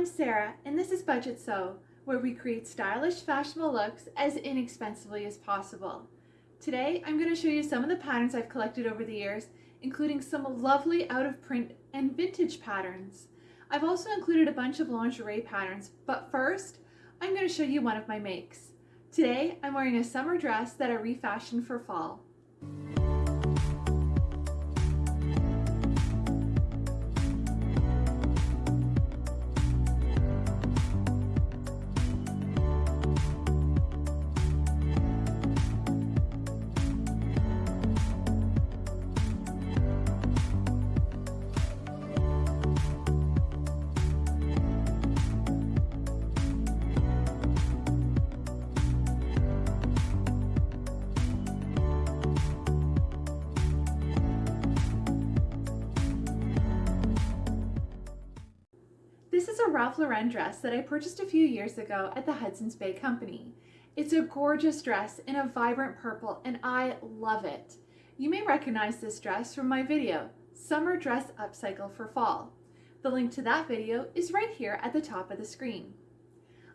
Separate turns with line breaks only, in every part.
I'm Sarah, and this is Budget Sew, where we create stylish, fashionable looks as inexpensively as possible. Today, I'm going to show you some of the patterns I've collected over the years, including some lovely out-of-print and vintage patterns. I've also included a bunch of lingerie patterns, but first, I'm going to show you one of my makes. Today, I'm wearing a summer dress that I refashioned for fall. This is a Ralph Lauren dress that I purchased a few years ago at the Hudson's Bay Company. It's a gorgeous dress in a vibrant purple and I love it. You may recognize this dress from my video, Summer Dress Upcycle for Fall. The link to that video is right here at the top of the screen.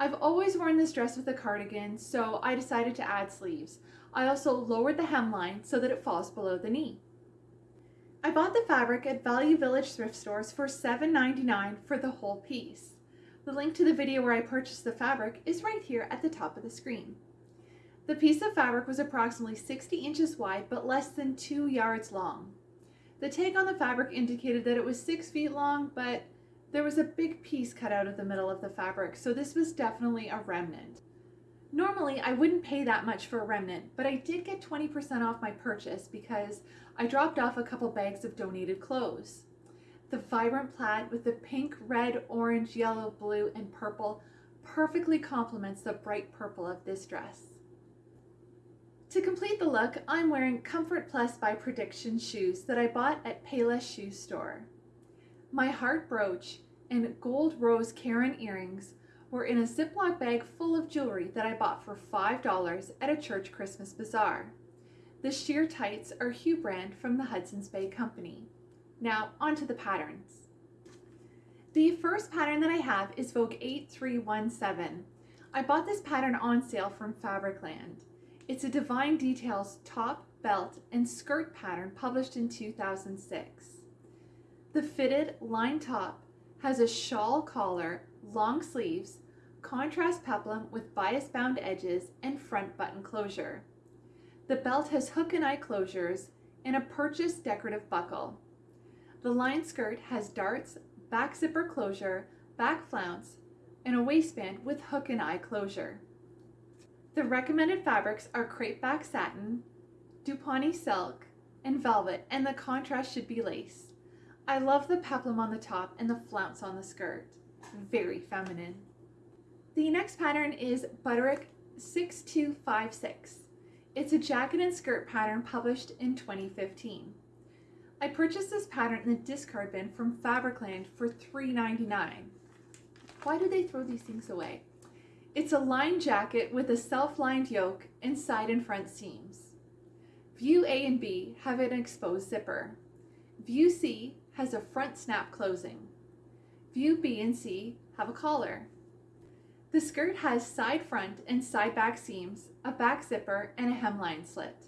I've always worn this dress with a cardigan, so I decided to add sleeves. I also lowered the hemline so that it falls below the knee. I bought the fabric at Value Village thrift stores for $7.99 for the whole piece. The link to the video where I purchased the fabric is right here at the top of the screen. The piece of fabric was approximately 60 inches wide but less than 2 yards long. The tag on the fabric indicated that it was 6 feet long, but there was a big piece cut out of the middle of the fabric, so this was definitely a remnant. Normally, I wouldn't pay that much for a remnant, but I did get 20% off my purchase because I dropped off a couple bags of donated clothes. The vibrant plaid with the pink, red, orange, yellow, blue, and purple perfectly complements the bright purple of this dress. To complete the look, I'm wearing Comfort Plus by Prediction shoes that I bought at Payless Shoe Store. My heart brooch and gold rose Karen earrings were in a Ziploc bag full of jewelry that I bought for $5 at a church Christmas bazaar. The sheer tights are Hue brand from the Hudson's Bay Company. Now onto the patterns. The first pattern that I have is Vogue 8317. I bought this pattern on sale from Fabricland. It's a Divine Details top, belt, and skirt pattern published in 2006. The fitted line top has a shawl collar long sleeves, contrast peplum with bias bound edges, and front button closure. The belt has hook and eye closures and a purchased decorative buckle. The line skirt has darts, back zipper closure, back flounce, and a waistband with hook and eye closure. The recommended fabrics are crepe back satin, Dupont silk, and velvet, and the contrast should be lace. I love the peplum on the top and the flounce on the skirt very feminine. The next pattern is Butterick 6256. It's a jacket and skirt pattern published in 2015. I purchased this pattern in the discard bin from Fabricland for $3.99. Why do they throw these things away? It's a lined jacket with a self-lined yoke and side and front seams. View A and B have an exposed zipper. View C has a front snap closing. View B and C have a collar. The skirt has side front and side back seams, a back zipper, and a hemline slit.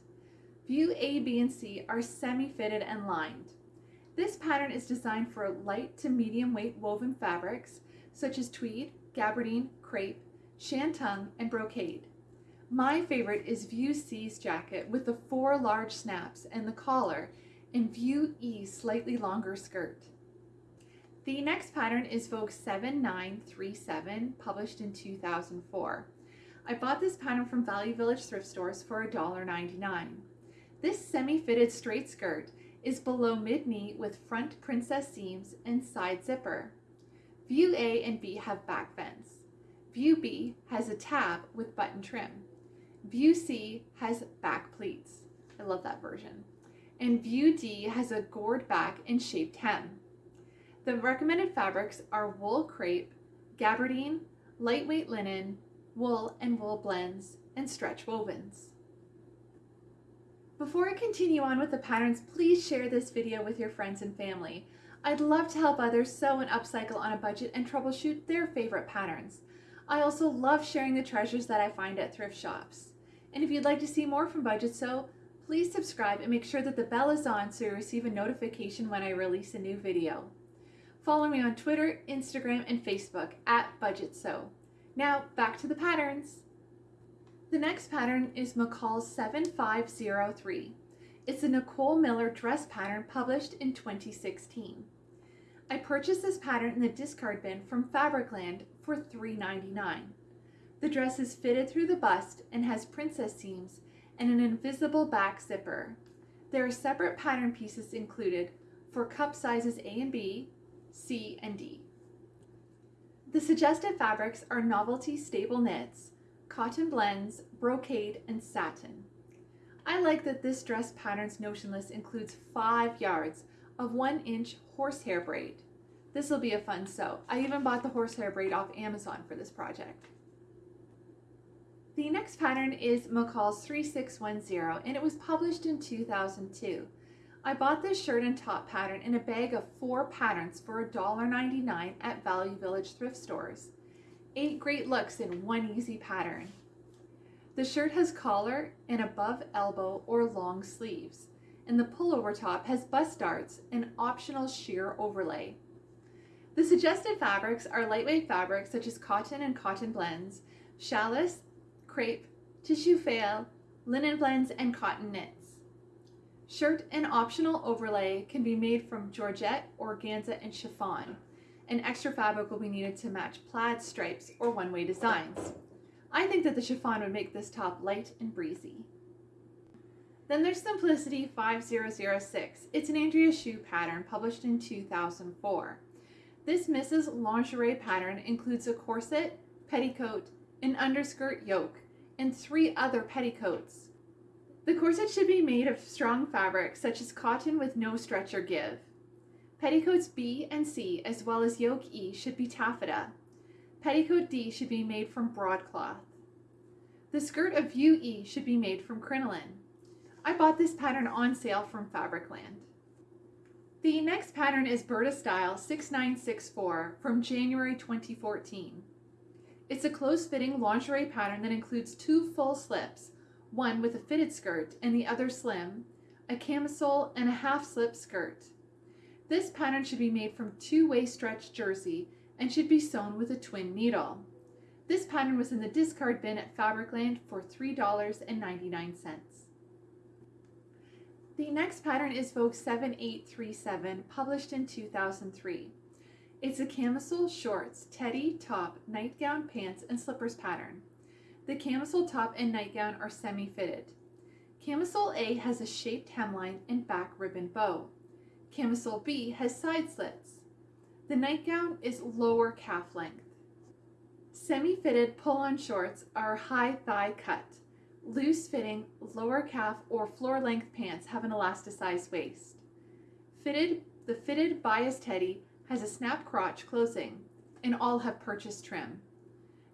View A, B, and C are semi-fitted and lined. This pattern is designed for light to medium weight woven fabrics such as tweed, gabardine, crepe, shantung, and brocade. My favorite is View C's jacket with the four large snaps and the collar and View E's slightly longer skirt. The next pattern is Vogue 7937, published in 2004. I bought this pattern from Value Village thrift stores for $1.99. This semi-fitted straight skirt is below mid-knee with front princess seams and side zipper. View A and B have back vents. View B has a tab with button trim. View C has back pleats. I love that version. And View D has a gored back and shaped hem. The recommended fabrics are wool crepe, gabardine, lightweight linen, wool and wool blends, and stretch wovens. Before I continue on with the patterns, please share this video with your friends and family. I'd love to help others sew and upcycle on a budget and troubleshoot their favorite patterns. I also love sharing the treasures that I find at thrift shops. And if you'd like to see more from Budget Sew, please subscribe and make sure that the bell is on so you receive a notification when I release a new video. Follow me on Twitter, Instagram, and Facebook at Budget Sew. Now back to the patterns. The next pattern is McCall's 7503. It's a Nicole Miller dress pattern published in 2016. I purchased this pattern in the discard bin from Fabricland for $3.99. The dress is fitted through the bust and has princess seams and an invisible back zipper. There are separate pattern pieces included for cup sizes A and B, C and D. The suggested fabrics are novelty stable knits, cotton blends, brocade, and satin. I like that this dress pattern's notion list includes five yards of one inch horsehair braid. This will be a fun sew. I even bought the horsehair braid off Amazon for this project. The next pattern is McCall's 3610 and it was published in 2002. I bought this shirt and top pattern in a bag of four patterns for $1.99 at Value Village thrift stores. Eight great looks in one easy pattern. The shirt has collar and above elbow or long sleeves, and the pullover top has bust darts and optional sheer overlay. The suggested fabrics are lightweight fabrics such as cotton and cotton blends, challis, crepe, tissue faille, linen blends, and cotton knits. Shirt and optional overlay can be made from georgette, organza, and chiffon. An extra fabric will be needed to match plaid stripes or one-way designs. I think that the chiffon would make this top light and breezy. Then there's Simplicity 5006. It's an Andrea Schewe pattern published in 2004. This Misses' Lingerie pattern includes a corset, petticoat, an underskirt yoke, and three other petticoats. The corset should be made of strong fabric such as cotton with no stretch or give. Petticoats B and C as well as yoke E should be taffeta. Petticoat D should be made from broadcloth. The skirt of view E should be made from crinoline. I bought this pattern on sale from Fabricland. The next pattern is Burda Style 6964 from January 2014. It's a close-fitting lingerie pattern that includes two full slips, one with a fitted skirt and the other slim, a camisole, and a half-slip skirt. This pattern should be made from two-way stretch jersey and should be sewn with a twin needle. This pattern was in the discard bin at Fabricland for $3.99. The next pattern is Vogue 7837, published in 2003. It's a camisole shorts, teddy, top, nightgown, pants, and slippers pattern. The camisole top and nightgown are semi-fitted. Camisole A has a shaped hemline and back ribbon bow. Camisole B has side slits. The nightgown is lower calf length. Semi-fitted pull-on shorts are high thigh cut. Loose-fitting lower calf or floor length pants have an elasticized waist. Fitted, the fitted bias teddy has a snap crotch closing and all have purchased trim.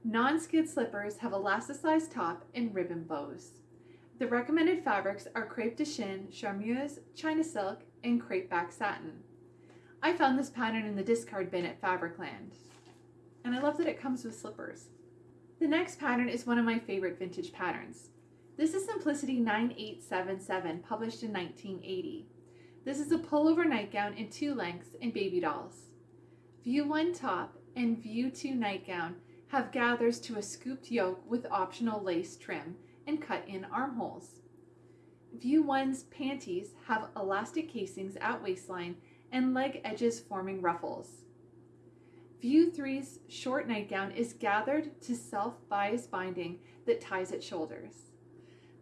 Non-skid slippers have elasticized top and ribbon bows. The recommended fabrics are crepe de chine, charmeuse, china silk, and crepe back satin. I found this pattern in the discard bin at Fabricland. And I love that it comes with slippers. The next pattern is one of my favorite vintage patterns. This is Simplicity 9877, published in 1980. This is a pullover nightgown in two lengths and baby dolls. View 1 top and View 2 nightgown have gathers to a scooped yoke with optional lace trim and cut-in armholes. View 1's panties have elastic casings at waistline and leg edges forming ruffles. View 3's short nightgown is gathered to self-bias binding that ties at shoulders.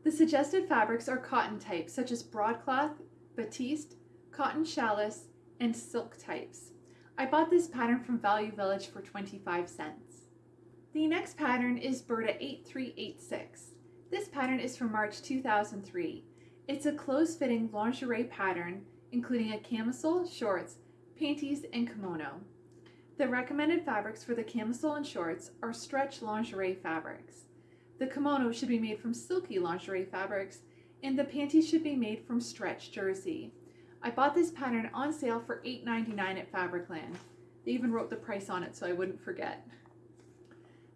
The suggested fabrics are cotton types such as broadcloth, batiste, cotton challis, and silk types. I bought this pattern from Value Village for 25 cents. The next pattern is Burda 8386. This pattern is from March 2003. It's a close-fitting lingerie pattern including a camisole, shorts, panties, and kimono. The recommended fabrics for the camisole and shorts are stretch lingerie fabrics. The kimono should be made from silky lingerie fabrics, and the panties should be made from stretch jersey. I bought this pattern on sale for $8.99 at Fabricland. They even wrote the price on it so I wouldn't forget.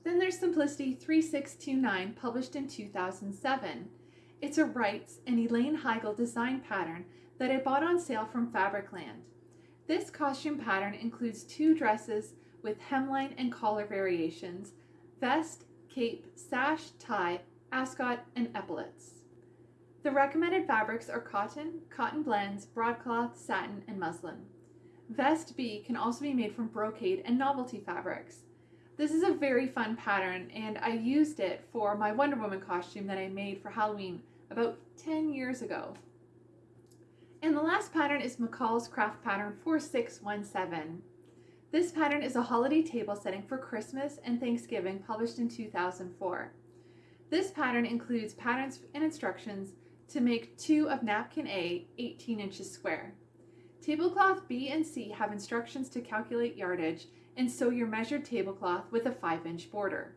Then there's Simplicity 3629, published in 2007. It's a Wrights and Elaine Heigl design pattern that I bought on sale from Fabricland. This costume pattern includes two dresses with hemline and collar variations, vest, cape, sash, tie, ascot, and epaulets. The recommended fabrics are cotton, cotton blends, broadcloth, satin, and muslin. Vest B can also be made from brocade and novelty fabrics. This is a very fun pattern and I used it for my Wonder Woman costume that I made for Halloween about 10 years ago. And the last pattern is McCall's Craft Pattern 4617. This pattern is a holiday table setting for Christmas and Thanksgiving published in 2004. This pattern includes patterns and instructions to make two of napkin A 18 inches square. Tablecloth B and C have instructions to calculate yardage and sew your measured tablecloth with a 5 inch border.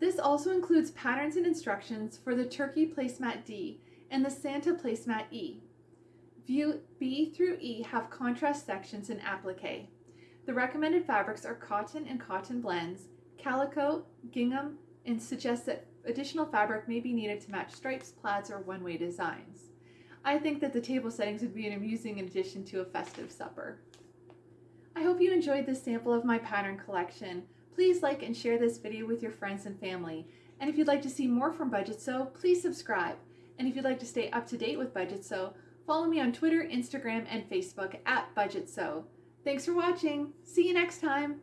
This also includes patterns and instructions for the turkey placemat D and the Santa placemat E. View B through E have contrast sections and applique. The recommended fabrics are cotton and cotton blends, calico, gingham, and suggest that additional fabric may be needed to match stripes, plaids, or one-way designs. I think that the table settings would be an amusing addition to a festive supper. I hope you enjoyed this sample of my pattern collection. Please like and share this video with your friends and family. And if you'd like to see more from Budget Sew, please subscribe. And if you'd like to stay up to date with Budget Sew, follow me on Twitter, Instagram, and Facebook at Budget Sew. Thanks for watching. See you next time.